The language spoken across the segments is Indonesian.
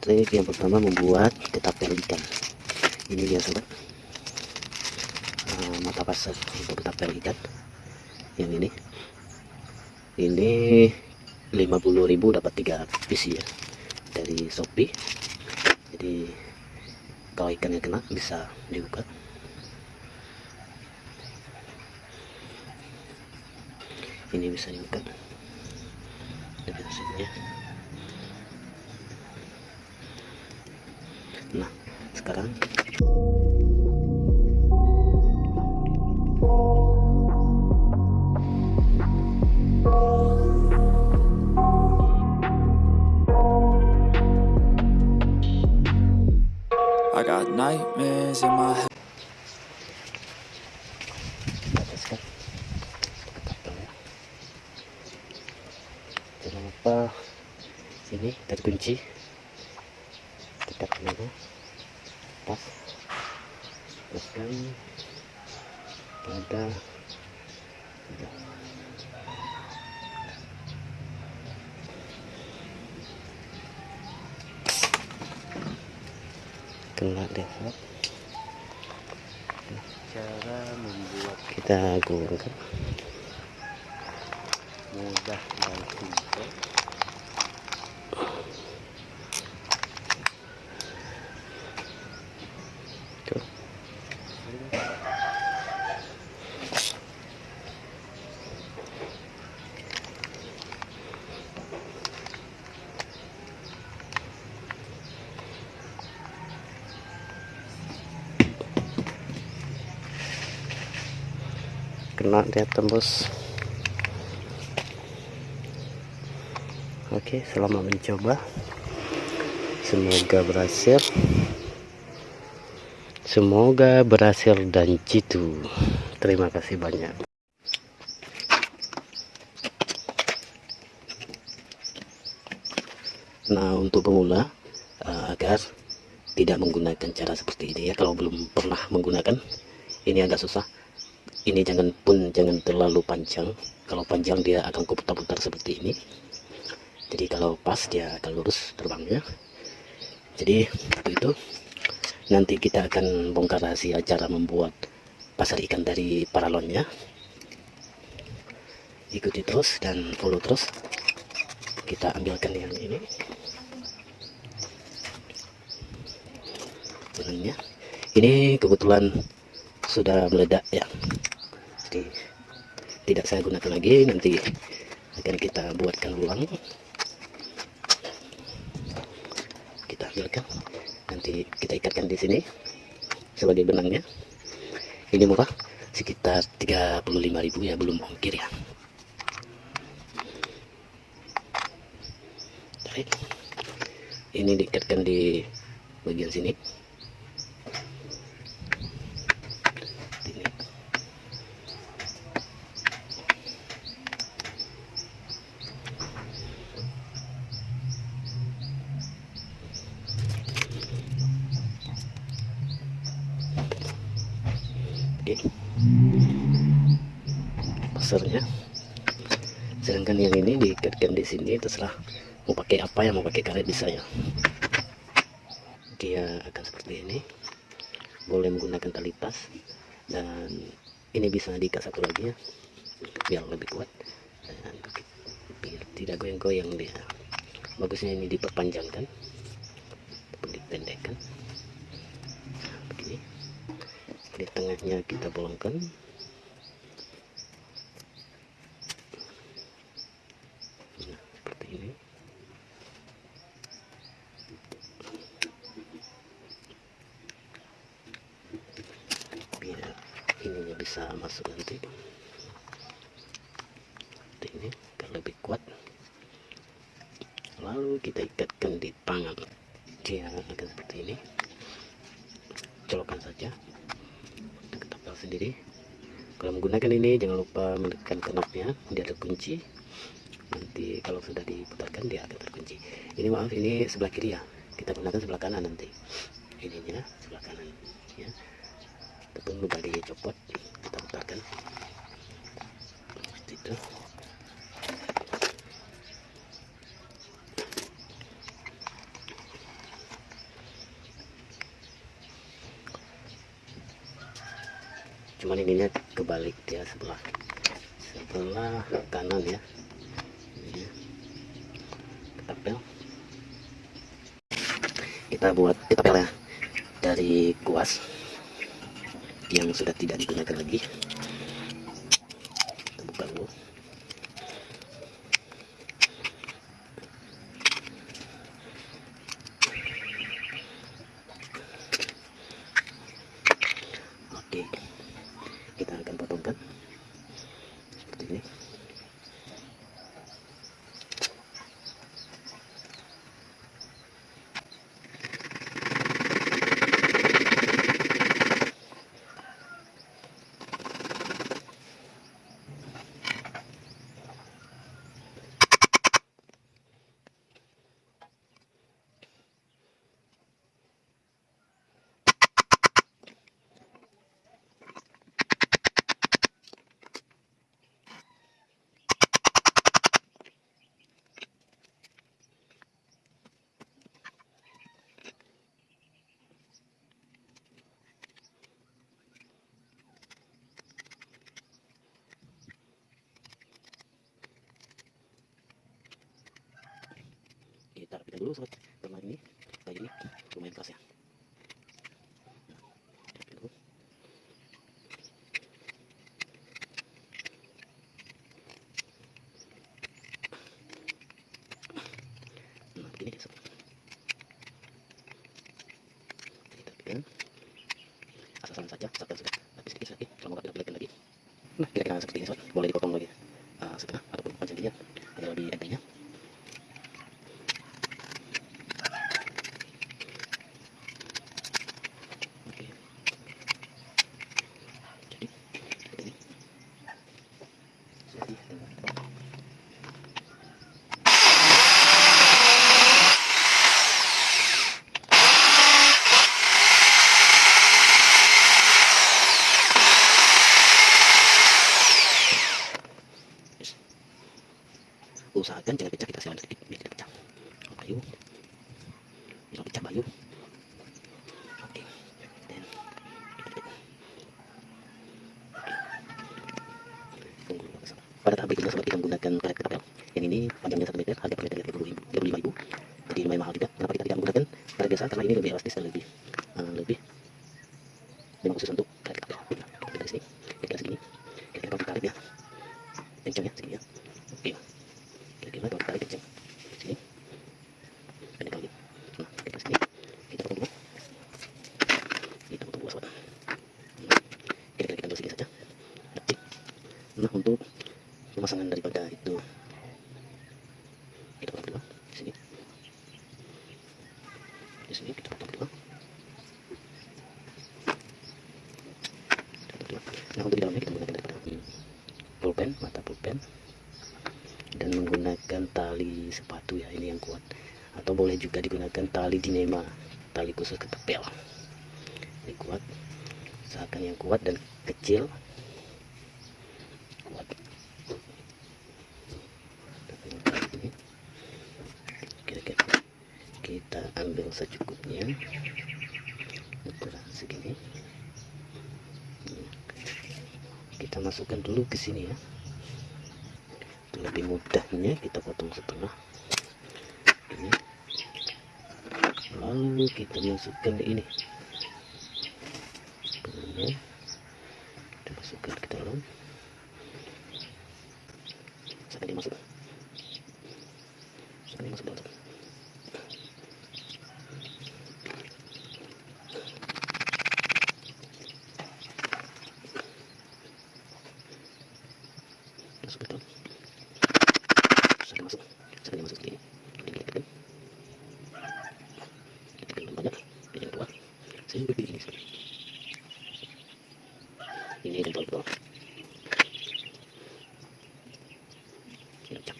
trik yang pertama membuat ketapel ikan ini dia sobat. Uh, mata pasar untuk ketapel ikan yang ini. Ini 50.000 dapat 3 piece ya dari Shopee. Jadi kalau ikannya kena bisa dibuka. Ini bisa dibuka. Dari hasilnya nah sekarang. I got nightmares in my head. Jangan lupa sini terkunci tekan dulu pas teruskan pada kena deh cara membuat kita gulungkan mudah dan simpel Tuh. Kena dia tembus. Oke selamat mencoba. Semoga berhasil. Semoga berhasil dan jitu. Terima kasih banyak. Nah untuk pemula eh, agar tidak menggunakan cara seperti ini ya kalau belum pernah menggunakan ini agak susah ini jangan pun jangan terlalu panjang. Kalau panjang dia akan kuputar-putar seperti ini. Jadi kalau pas dia akan lurus terbangnya. Jadi untuk itu. Nanti kita akan bongkar rahasia cara membuat pasar ikan dari paralonnya. Ikuti terus dan follow terus. Kita ambilkan yang ini. Ini kebetulan sudah meledak ya jadi tidak saya gunakan lagi nanti akan kita buatkan ulang. Kita ambilkan. Nanti kita ikatkan di sini sebagai benangnya. Ini murah sekitar 35.000 ya belum ongkir ya. Ini diikatkan di bagian sini ini oke pasarnya sedangkan yang ini diikatkan di sini terserah mau pakai apa ya mau pakai karet bisa ya. Dia akan seperti ini. Boleh menggunakan tali tas. Dan ini bisa diikat satu lagi ya biar lebih kuat. Dan biar tidak goyang-goyang dia. Bagusnya ini diperpanjangkan. Ataupun dipendekkan begini. Di tengahnya kita bolongkan nah seperti ini biar ininya bisa masuk nanti. Seperti ini agar lebih kuat. Lalu kita ikatkan di tangan. Dia akan seperti ini. Colokkan saja. Kita ketapel sendiri. Kalau menggunakan ini jangan lupa menekan knopnya dia ada kunci nanti kalau sudah diputarkan dia akan terkunci. Ini maaf ini sebelah kiri ya. Kita gunakan sebelah kanan nanti. Ininya sebelah kanan ya. Tepung mudah copot kita putarkan. Seperti itu. Cuman ininya kebalik dia sebelah. Sebelah kanan ya. Kita buat ketapel ya dari kuas yang sudah tidak digunakan lagi dulu sobat. Karena ini kayak ini keras ya Rapikan dulu. nah begini dia sobat kita rapikan asal-asalan saja sampai sudah habis sedikit lagi kalau mau kita lagi nah kira-kira seperti ini sobat boleh dipotong lagi uh, setengah ataupun panjangnya agar lebih entengnya Oke. Jadi seperti ini. Jadi dengan Yes. Usahakan jangan pecah kita silang sedikit biar tidak pecah. Bayu. Jangan pecah bayu. Oke. Dan Tunggu. Pada tahap berikutnya sobat kita menggunakan karet ketapel. Yang ini panjangnya 1 meter, harga per meternya 35 ribu. Jadi lumayan mahal juga. Kenapa kita tidak menggunakan karet biasa? Karena ini lebih elastis dan lebih eh, lebih memang khusus untuk karet ketapel. Kita dari sini, kira-kira segini. Kira-kira kalau ditarik ya, kencangnya segini ya. Oke. Kira-kira kalau ditarik kencang. Sini. Pendek lagi. Nah, kira-kira segini. Kita potong dulu. Kita potong dulu sobat. Kira-kira kita ambil segini saja. Oke. Nah, untuk pemasangan daripada itu. Kita potong dulu di sini. Di sini kita potong dulu. Nah, untuk di dalamnya kita menggunakan daripada pulpen, mata pulpen. Dan menggunakan tali sepatu ya ini yang kuat. Atau boleh juga digunakan tali dinema. Tali khusus ketepel. Ini kuat. Usahakan yang kuat dan kecil kuat Ini. kira-kira ambil secukupnya ukuran segini kita masukkan dulu ke sini ya lebih mudahnya kita potong setengah ini lalu kita masukkan ini kita masukkan ke dalam sampai dia masuk sampai dia masuk dalam masuk ke dalam sampai masuk sampai dia masuk seperti ini ini kita tekan kita tekan banyak dia yang tua saya berdiri ini seperti ini yang tua betul ini pecah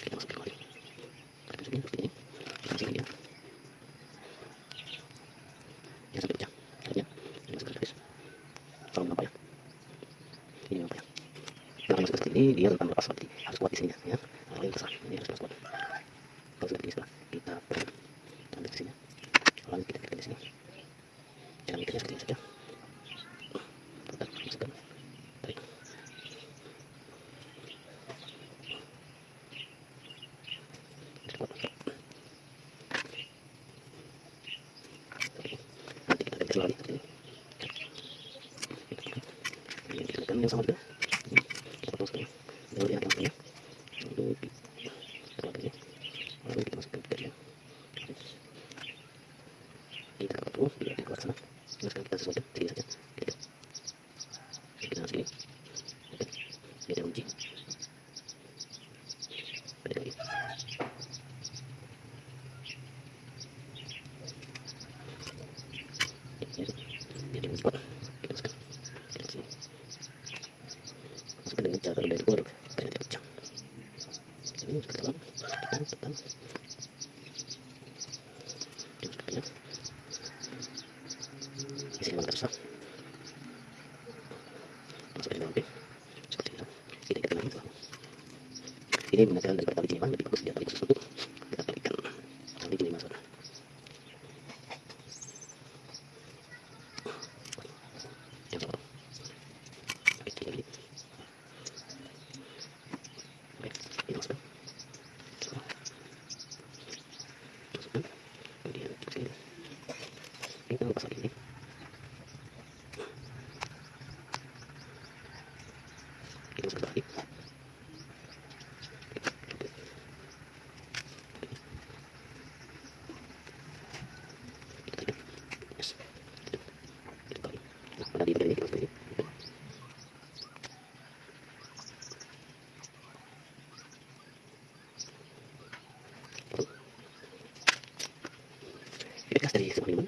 kita masuk kembali kita masukin seperti ini kita masukin dia ya sampai pecah akhirnya ini masuk ke habis tolong nampak ya ini nampak ya kalau masuk ke seperti dia rentan lepas seperti harus kuat di sini ya. Kalau yang besar ini harus kuat kalau sudah begini kita ambil sini. Lalu kita tekan di sini. Jangan mikirnya seperti ini saja Tekan, masukkan kecil lagi seperti ini ini kita tekan yang sama juga kita potong yang setengah lalu lagi lalu kita masukkan ke dia kita sana nah sekarang kita sini saja kita kita ini oke uji ada lagi jadi cepat kita masukkan kita masukkan masukkan dengan cara dari luar supaya tidak pecah ini masuk ke dalam tekan tekan dia masuk ke dalam isi memang tersah masuk ke dalam oke seperti itu kita ikat lagi tuh ini menggunakan daripada tali jeliman lebih bagus dia tali khusus untuk kita talikan tali jeliman saudara? Sama Thank you.